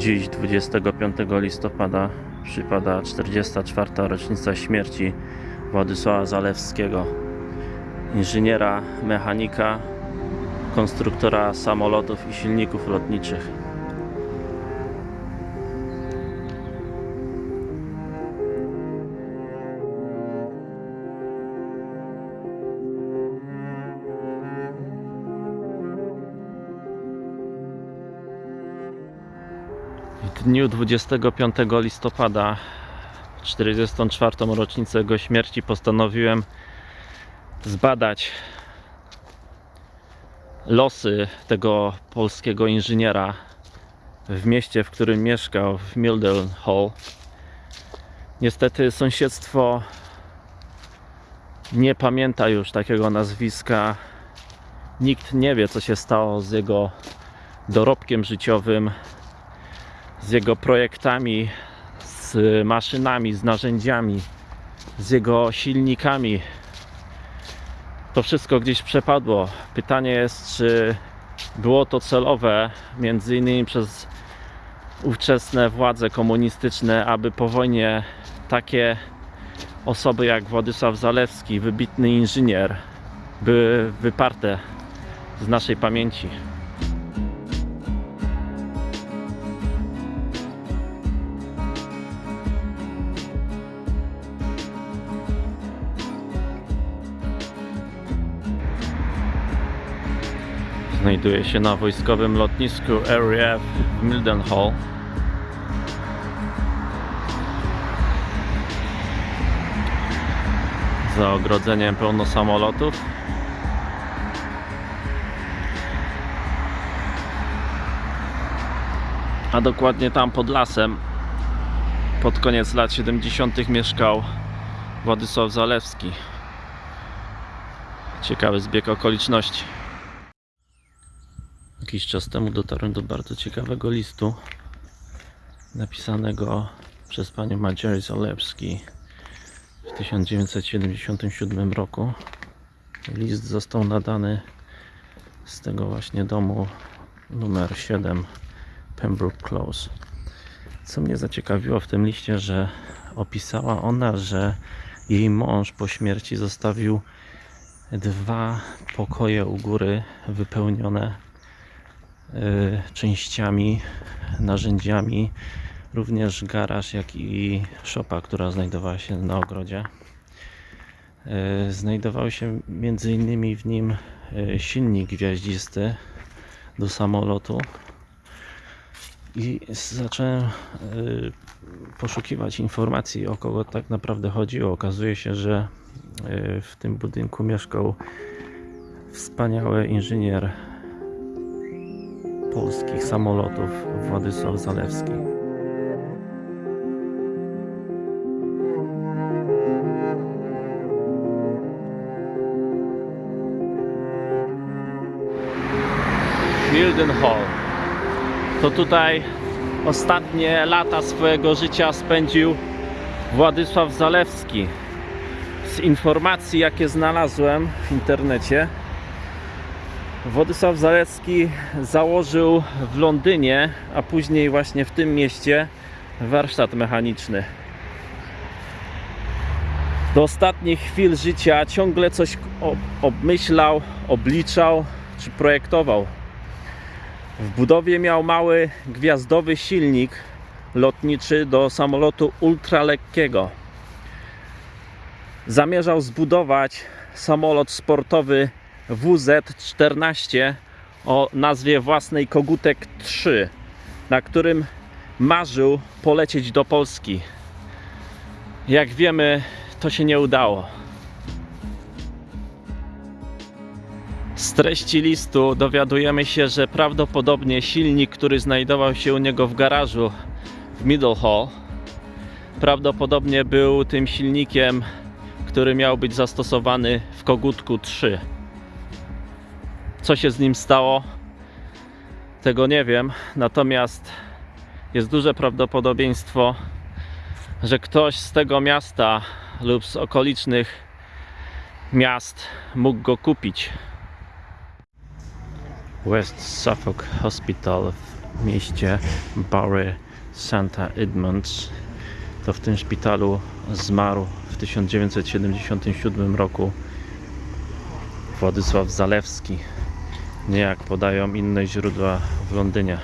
Dziś, 25 listopada, przypada 44. rocznica śmierci Władysława Zalewskiego, inżyniera, mechanika, konstruktora samolotów i silników lotniczych. W dniu 25 listopada, 44. rocznicę jego śmierci, postanowiłem zbadać losy tego polskiego inżyniera w mieście, w którym mieszkał, w Mildenhall. Niestety sąsiedztwo nie pamięta już takiego nazwiska. Nikt nie wie, co się stało z jego dorobkiem życiowym, z jego projektami, z maszynami, z narzędziami, z jego silnikami. To wszystko gdzieś przepadło. Pytanie jest, czy było to celowe, między innymi przez ówczesne władze komunistyczne, aby po wojnie takie osoby jak Władysław Zalewski, wybitny inżynier, były wyparte z naszej pamięci. Znajduje się na wojskowym lotnisku RAF w Mildenhall. Za ogrodzeniem pełno samolotów. A dokładnie tam pod lasem pod koniec lat 70. mieszkał Władysław Zalewski. Ciekawy zbieg okoliczności. Jakiś czas temu dotarłem do bardzo ciekawego listu napisanego przez panią Marjorie Zalewski w 1977 roku. List został nadany z tego właśnie domu numer 7 Pembroke Close. Co mnie zaciekawiło w tym liście, że opisała ona, że jej mąż po śmierci zostawił dwa pokoje u góry wypełnione częściami, narzędziami, również garaż, jak i szopa, która znajdowała się na ogrodzie. Y, Znajdował się między innymi w nim y, silnik gwiaździsty do samolotu i zacząłem y, poszukiwać informacji o kogo tak naprawdę chodziło. Okazuje się, że y, w tym budynku mieszkał wspaniały inżynier polskich samolotów Władysław Zalewski. Mildenhall. To tutaj ostatnie lata swojego życia spędził Władysław Zalewski. Z informacji, jakie znalazłem w internecie, Władysław Zalewski założył w Londynie, a później właśnie w tym mieście warsztat mechaniczny. Do ostatnich chwil życia ciągle coś ob- obmyślał, obliczał czy projektował. W budowie miał mały gwiazdowy silnik lotniczy do samolotu ultralekkiego. Zamierzał zbudować samolot sportowy WZ-14 o nazwie własnej Kogutek 3, na którym marzył polecieć do Polski. Jak wiemy, to się nie udało. Z treści listu dowiadujemy się, że prawdopodobnie silnik, który znajdował się u niego w garażu w Middlehall, prawdopodobnie był tym silnikiem, który miał być zastosowany w Kogutku 3. Co się z nim stało? Tego nie wiem, natomiast jest duże prawdopodobieństwo, że ktoś z tego miasta lub z okolicznych miast mógł go kupić. West Suffolk Hospital w mieście Bury Santa Edmunds. To w tym szpitalu zmarł w 1977 roku Władysław Zalewski. Nie jak podają inne źródła w Londynie.